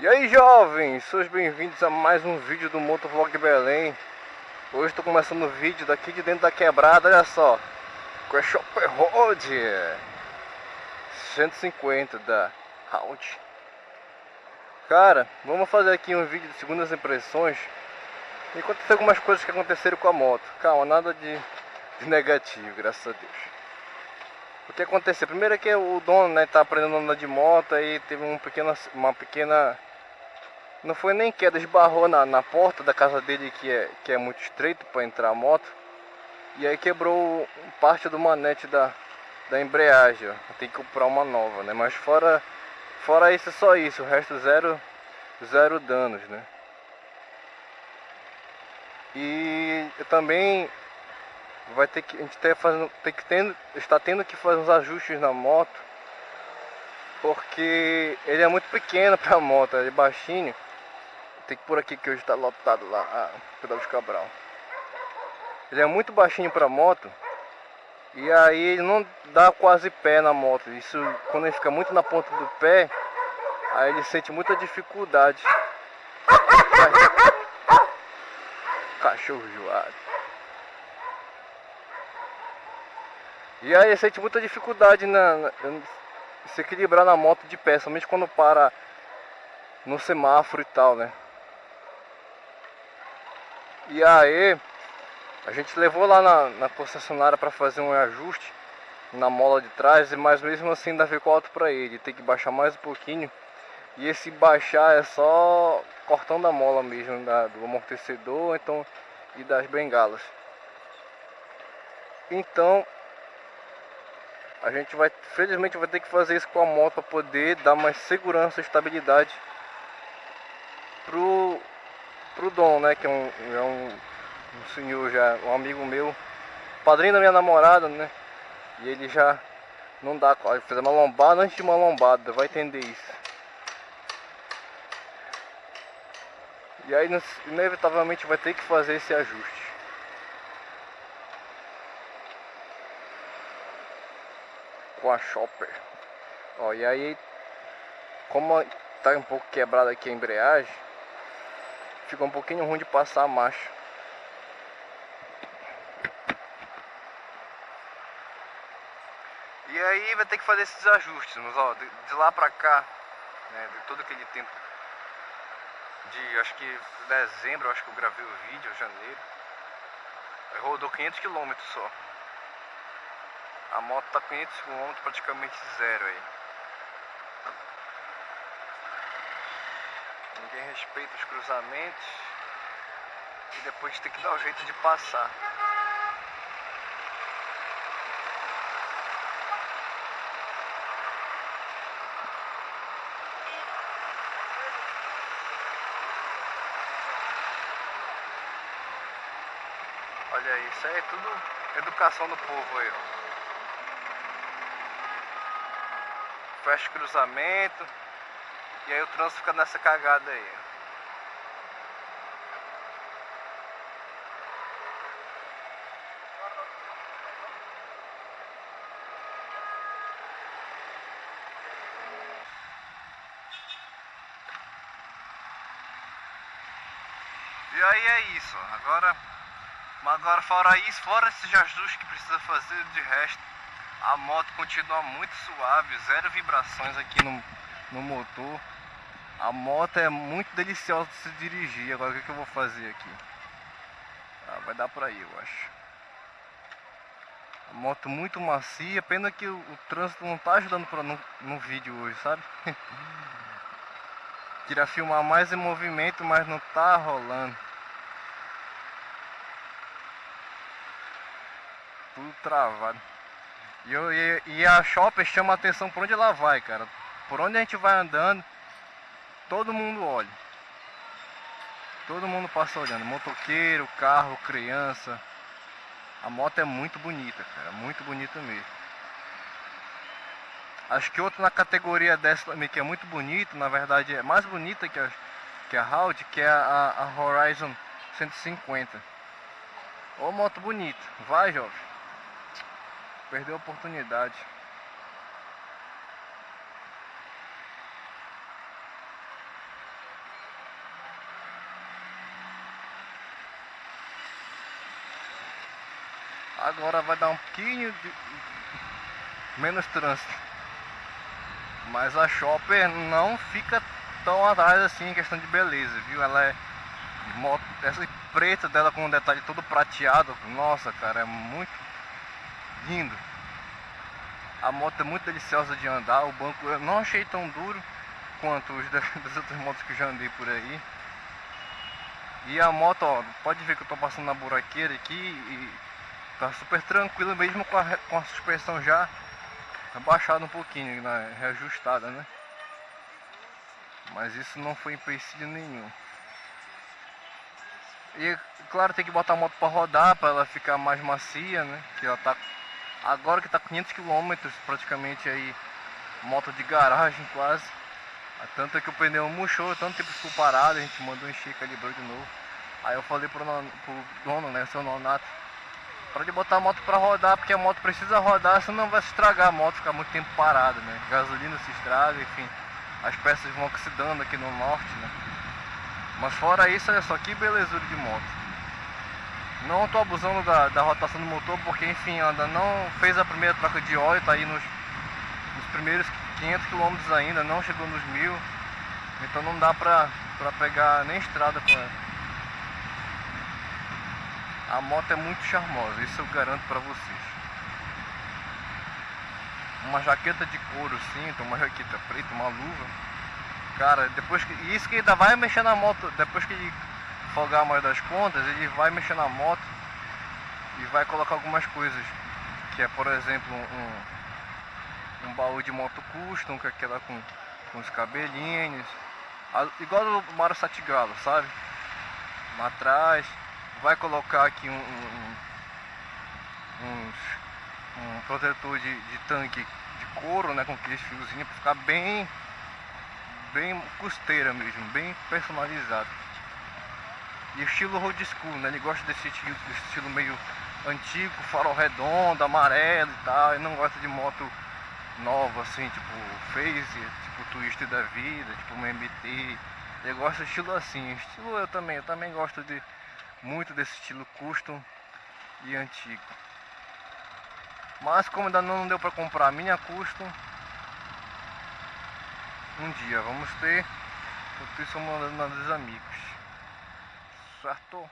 E aí jovens, sejam bem-vindos a mais um vídeo do Motovlog Belém. Hoje estou começando o vídeo daqui de dentro da quebrada, olha só. Com a Shopper Road. 150 da Round Cara, vamos fazer aqui um vídeo de segundas impressões E acontecer algumas coisas que aconteceram com a moto. Calma, nada de, de negativo, graças a Deus. O que aconteceu? Primeiro é que o dono né, tá aprendendo a andar de moto e teve um pequeno, uma pequena não foi nem queda, esbarrou na, na porta da casa dele que é, que é muito estreito para entrar a moto. E aí quebrou parte do manete da, da embreagem, ó. Tem que comprar uma nova, né? Mas fora, fora isso, só isso. O resto zero, zero danos, né? E também vai ter que a gente tá fazendo, tem que tendo, está tendo que fazer uns ajustes na moto porque ele é muito pequeno para a moto, ele é baixinho tem que por aqui que hoje está lotado lá, a Pedal de Cabral. Ele é muito baixinho para moto. E aí ele não dá quase pé na moto. Isso quando ele fica muito na ponta do pé, aí ele sente muita dificuldade. Cachorro joado. E aí ele sente muita dificuldade na, na, se equilibrar na moto de pé, somente quando para no semáforo e tal, né? E aí, a gente levou lá na, na concessionária para fazer um ajuste na mola de trás, mas mesmo assim ainda ficou alto para ele, tem que baixar mais um pouquinho. E esse baixar é só cortando a mola mesmo da, do amortecedor então, e das bengalas. Então, a gente vai, felizmente vai ter que fazer isso com a moto para poder dar mais segurança e estabilidade pro Dom, né? Que é um, é um, um senhor já, um amigo meu, padrinho da minha namorada, né? E ele já não dá, fez uma lombada antes de uma lombada, vai entender isso. E aí inevitavelmente vai ter que fazer esse ajuste. Com a Chopper. Ó, e aí como tá um pouco quebrada aqui a embreagem, ficou um pouquinho ruim de passar a marcha. E aí vai ter que fazer esses ajustes, mas, ó, de, de lá pra cá, né, de todo aquele tempo de, acho que dezembro, acho que eu gravei o vídeo, janeiro, rodou 500 km só. A moto tá 500 km praticamente zero aí. Ninguém respeita os cruzamentos e depois tem que dar o jeito de passar. Olha aí, isso aí é tudo educação do povo aí, ó. Fecha cruzamento. E aí o trânsito fica nessa cagada aí. E aí é isso, agora, agora fora isso, fora esses ajustes que precisa fazer, de resto, a moto continua muito suave, zero vibrações aqui no, no motor. A moto é muito deliciosa de se dirigir. Agora o que, que eu vou fazer aqui? Ah, vai dar pra ir, eu acho. A moto muito macia, pena que o, o trânsito não tá ajudando pra, no, no vídeo hoje, sabe? Queria filmar mais em movimento, mas não tá rolando. Tudo travado. E, eu, e, e a Shopper chama a atenção por onde ela vai, cara. Por onde a gente vai andando, todo mundo olha. Todo mundo passa olhando. Motoqueiro, carro, criança. A moto é muito bonita, cara. Muito bonita mesmo. Acho que outro na categoria dessa também que é muito bonito, na verdade é mais bonita que a, que a Audi, que é a, a Horizon 150. Ô moto bonita. Vai, jovem. Perdeu a oportunidade. Agora vai dar um pouquinho de menos trânsito. Mas a Shopper não fica tão atrás assim em questão de beleza, viu? Ela é moto, essa preta dela com um detalhe todo prateado. Nossa, cara, é muito lindo. A moto é muito deliciosa de andar, o banco eu não achei tão duro quanto os das outras motos que já andei por aí. E a moto, ó, pode ver que eu tô passando na buraqueira aqui e tá super tranquilo mesmo com a, com a suspensão já abaixada um pouquinho, né, reajustada, né? Mas isso não foi empecilho nenhum. E claro, tem que botar a moto para rodar, para ela ficar mais macia, né? Que ela tá agora que tá 500 km praticamente aí moto de garagem quase. Tanto é que o pneu murchou, tanto tempo ficou parado, a gente mandou encher, calibrou de novo. Aí eu falei pro, pro dono, né, seu nonato, para ele botar a moto para rodar, porque a moto precisa rodar, senão vai se estragar a moto, ficar muito tempo parada, né? Gasolina se estraga, enfim, as peças vão oxidando aqui no norte, né? Mas fora isso, olha só que belezura de moto. Não estou abusando da, da, rotação do motor porque enfim ainda não fez a primeira troca de óleo, está aí nos, nos, primeiros 500 km ainda, não chegou nos mil. Então não dá pra, pra pegar nem estrada ela. A moto é muito charmosa, isso eu garanto pra vocês. Uma jaqueta de couro cinto, uma jaqueta preta, uma luva Cara, depois que. Isso que ainda vai mexer na moto. Depois que ele folgar mais das contas, ele vai mexer na moto e vai colocar algumas coisas. Que é por exemplo um, um baú de moto custom, que é aquela com, com os cabelinhos. Igual do Mario Satigalo, sabe? Atrás. Vai colocar aqui um, um, um, um protetor de, de tanque de couro, né? Com aqueles fiozinhos para ficar bem bem costeira mesmo, bem personalizado. E estilo road school, né? Ele gosta desse estilo, desse estilo meio antigo, farol redondo, amarelo e tal. Ele não gosta de moto nova assim, tipo Phase, tipo Twister da vida, tipo uma MT. Ele gosta de estilo assim. Estilo eu também, eu também gosto de muito desse estilo custom e antigo. Mas como ainda não deu para comprar a minha custom, um dia vamos ter. Enquanto isso, mandando dos amigos. Certo?